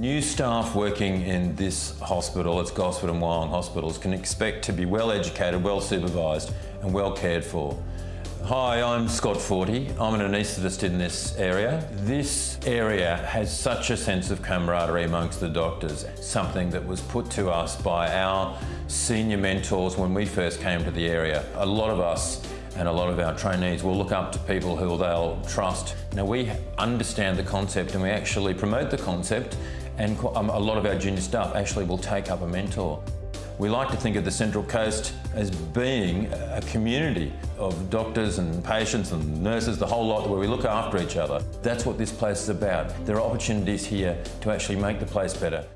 New staff working in this hospital, it's Gosford and Wyong hospitals, can expect to be well educated, well supervised and well cared for. Hi, I'm Scott Forty. I'm an anaesthetist in this area. This area has such a sense of camaraderie amongst the doctors, something that was put to us by our senior mentors when we first came to the area. A lot of us and a lot of our trainees will look up to people who they'll trust. Now we understand the concept and we actually promote the concept and um, a lot of our junior staff actually will take up a mentor. We like to think of the Central Coast as being a community of doctors and patients and nurses, the whole lot where we look after each other. That's what this place is about. There are opportunities here to actually make the place better.